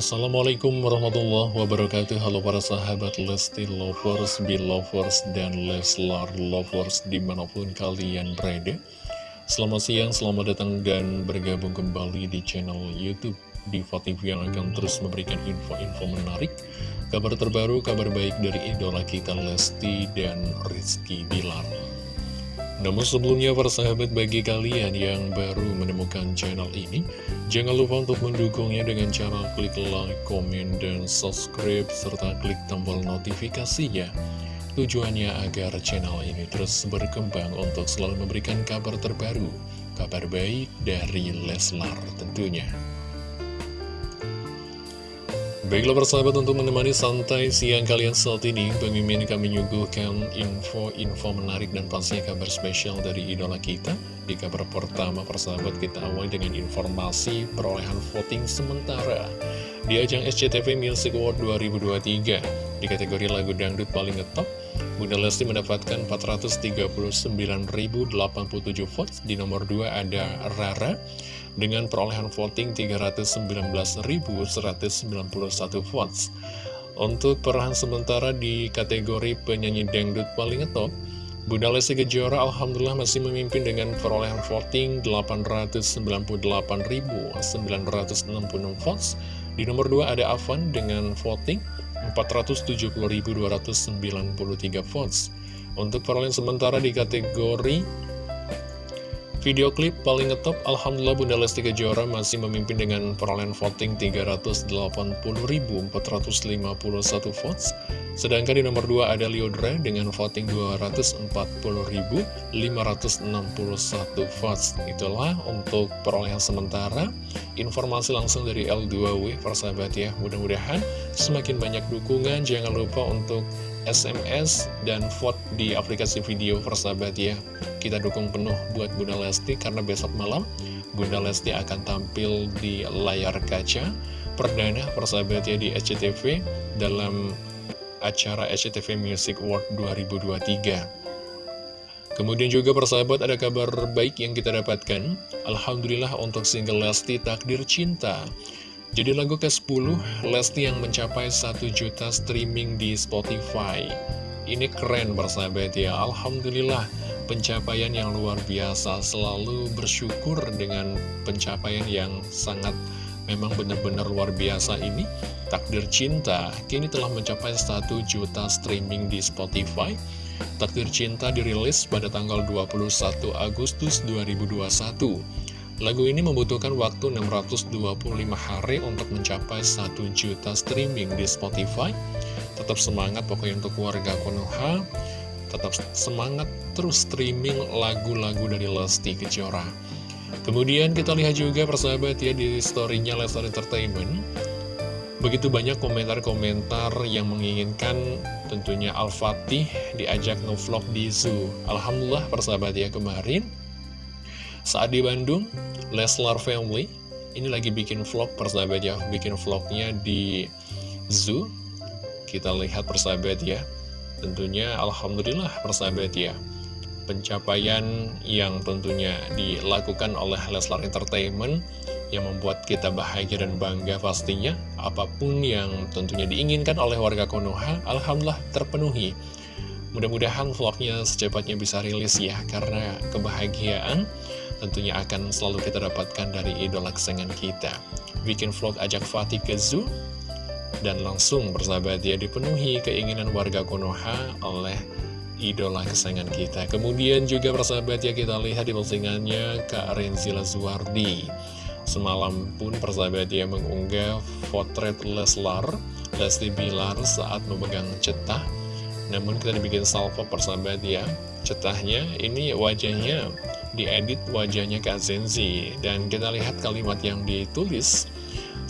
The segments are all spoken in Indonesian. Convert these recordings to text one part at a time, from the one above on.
Assalamualaikum warahmatullahi wabarakatuh. Halo para sahabat Lesti Lovers, Belovers, dan Leslar Lovers di mana pun kalian berada. Selamat siang, selamat datang dan bergabung kembali di channel Youtube Diva TV yang akan terus memberikan info-info menarik Kabar terbaru, kabar baik dari idola kita Lesti dan Rizky Bilar namun sebelumnya para sahabat bagi kalian yang baru menemukan channel ini Jangan lupa untuk mendukungnya dengan cara klik like, komen, dan subscribe Serta klik tombol notifikasinya. Tujuannya agar channel ini terus berkembang untuk selalu memberikan kabar terbaru Kabar baik dari Leslar tentunya Baiklah persahabat untuk menemani santai siang kalian saat ini Mimin kami menyuguhkan info-info menarik dan pastinya kabar spesial dari idola kita. Di kabar pertama persahabat kita awal dengan informasi perolehan voting sementara Di ajang SCTV Music Award 2023 Di kategori lagu dangdut paling ngetop Bunda Lesti mendapatkan 439.087 votes Di nomor 2 ada Rara dengan perolehan voting 319.191 votes. Untuk peran sementara di kategori penyanyi dangdut paling top, Bunda Lesti Kejora Alhamdulillah masih memimpin dengan perolehan voting 898.966 votes. Di nomor 2 ada Avan dengan voting 470.293 votes. Untuk perolehan sementara di kategori Video klip paling ngetop, Alhamdulillah Bunda Lesti Kejora masih memimpin dengan perolehan voting 380.451 votes. Sedangkan di nomor 2 ada Liodra dengan voting 240.561 votes. Itulah untuk perolehan sementara. Informasi langsung dari L2W, persahabat ya. Mudah-mudahan semakin banyak dukungan. Jangan lupa untuk SMS dan vote di aplikasi video persahabat ya Kita dukung penuh buat Bunda Lesti karena besok malam Bunda Lesti akan tampil di layar kaca Perdana persahabat ya di SCTV dalam acara SCTV Music Award 2023 Kemudian juga persahabat ada kabar baik yang kita dapatkan. Alhamdulillah untuk single Lesti Takdir Cinta. Jadi lagu ke-10, Lesti yang mencapai 1 juta streaming di Spotify. Ini keren bersahabat ya, Alhamdulillah pencapaian yang luar biasa, selalu bersyukur dengan pencapaian yang sangat memang benar-benar luar biasa ini. Takdir Cinta kini telah mencapai 1 juta streaming di Spotify. Takdir Cinta dirilis pada tanggal 21 Agustus 2021. Lagu ini membutuhkan waktu 625 hari untuk mencapai 1 juta streaming di Spotify. Tetap semangat pokoknya untuk warga Konoha. Tetap semangat terus streaming lagu-lagu dari Lesti Kejora. Kemudian kita lihat juga persahabat ya di storynya Lestar Entertainment. Begitu banyak komentar-komentar yang menginginkan tentunya Al-Fatih diajak ngevlog di zoo. Alhamdulillah persahabat ya kemarin saat di Bandung, Leslar Family ini lagi bikin vlog persahabat ya, bikin vlognya di zoo. Kita lihat persahabat ya. Tentunya Alhamdulillah persahabat ya. Pencapaian yang tentunya dilakukan oleh Leslar Entertainment yang membuat kita bahagia dan bangga pastinya. Apa pun yang tentunya diinginkan oleh warga Konoha, Alhamdulillah terpenuhi. Mudah-mudahan vlognya secepatnya bisa rilis ya, karena kebahagiaan tentunya akan selalu kita dapatkan dari idola kesayangan kita. Bikin vlog ajak Fatih ke zoo, dan langsung bersahabat ya dipenuhi keinginan warga Konoha oleh idola kesayangan kita. Kemudian juga persahabat ya kita lihat di postingannya Kak Renzila Zuardi. Semalam pun persahabat ya mengunggah potret Leslar, Lesti Bilar saat memegang cetah. Namun kita dibikin salvo persahabat ya, cetahnya ini wajahnya. Diedit wajahnya Kak Zenzi. Dan kita lihat kalimat yang ditulis.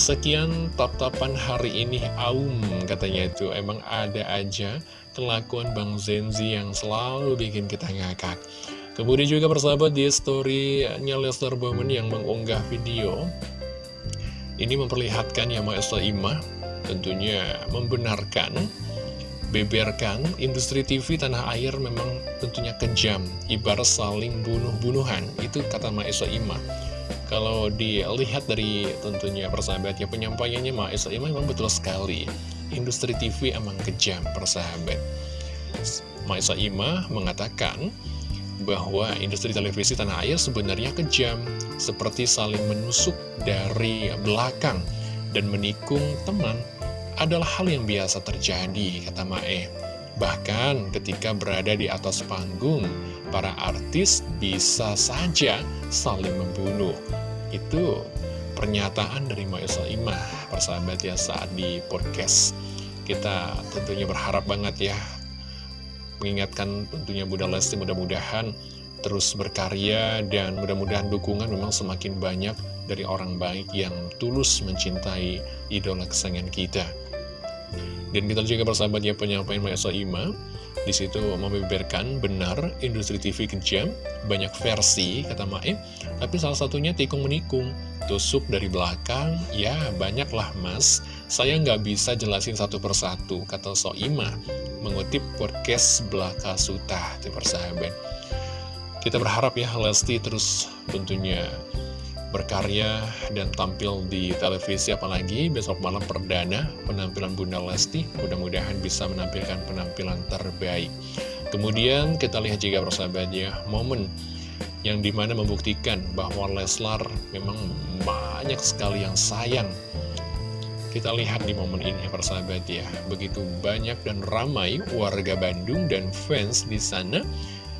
Sekian tap-tapan hari ini Aum katanya itu. Emang ada aja kelakuan Bang Zenzi yang selalu bikin kita ngakak Kemudian juga persahabat di story-nya Lester Bowman yang mengunggah video Ini memperlihatkan ya Maestra Imah Tentunya membenarkan beberkan, industri TV tanah air memang tentunya kejam, ibarat saling bunuh-bunuhan. Itu kata Maesa Ima. Kalau dilihat dari tentunya persahabat ya penyampaiannya Maesa Ima memang betul sekali. Industri TV emang kejam persahabat. Maesa Ima mengatakan bahwa industri televisi tanah air sebenarnya kejam, seperti saling menusuk dari belakang dan menikung teman adalah hal yang biasa terjadi, kata Mae. Bahkan ketika berada di atas panggung, para artis bisa saja saling membunuh. Itu pernyataan dari Mae Saimah, persahabat ya saat di podcast. Kita tentunya berharap banget ya mengingatkan tentunya Bunda Lesti mudah-mudahan terus berkarya dan mudah-mudahan dukungan memang semakin banyak dari orang baik yang tulus mencintai idola kesayangan kita. Dan kita juga bersahabat ya penyampaian Maesa Ima. Di situ membeberkan benar industri TV kejam, banyak versi kata Maim, tapi salah satunya tikung menikung, tusuk dari belakang, ya banyaklah mas, saya nggak bisa jelasin satu persatu kata Soima mengutip podcast Belaka Suta, di persahabat. Kita berharap ya Lesti terus tentunya berkarya dan tampil di televisi apalagi besok malam perdana penampilan Bunda Lesti. Mudah-mudahan bisa menampilkan penampilan terbaik. Kemudian kita lihat juga persahabat ya momen yang di mana membuktikan bahwa Leslar memang banyak sekali yang sayang kita lihat di momen ini persahabat ya. Begitu banyak dan ramai warga Bandung dan fans di sana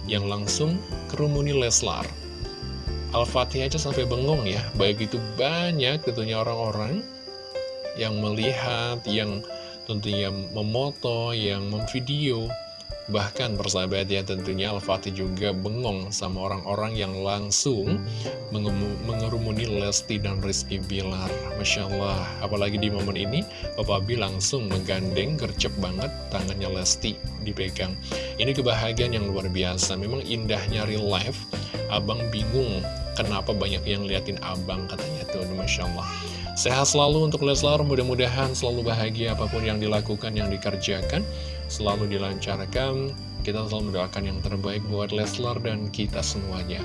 yang langsung kerumuni Leslar. Al-Fatih aja sampai bengong ya. Baik itu banyak tentunya orang-orang Yang melihat Yang tentunya memoto Yang memvideo Bahkan persahabat ya tentunya Al-Fatih juga bengong sama orang-orang yang langsung mengerumuni Lesti dan Rizky Bilar. Masya Allah, apalagi di momen ini Bapak B langsung menggandeng gercep banget tangannya Lesti dipegang. Ini kebahagiaan yang luar biasa, memang indahnya real life. Abang bingung kenapa banyak yang liatin abang katanya tuh Masya Allah Sehat selalu untuk Leslar, mudah-mudahan selalu bahagia apa pun yang dilakukan, yang dikerjakan Selalu dilancarkan, kita selalu mendoakan yang terbaik buat Leslar dan kita semuanya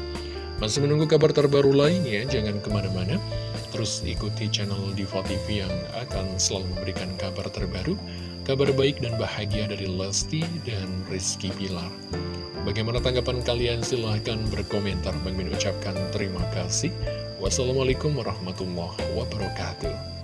Masih menunggu kabar terbaru lainnya, jangan ke mana-mana Terus ikuti channel Diva TV yang akan selalu memberikan kabar terbaru Kabar baik dan bahagia dari Lesti dan Rizky Pilar Bagaimana tanggapan kalian? Silahkan berkomentar. Bang ucapkan terima kasih. Wassalamualaikum warahmatullahi wabarakatuh.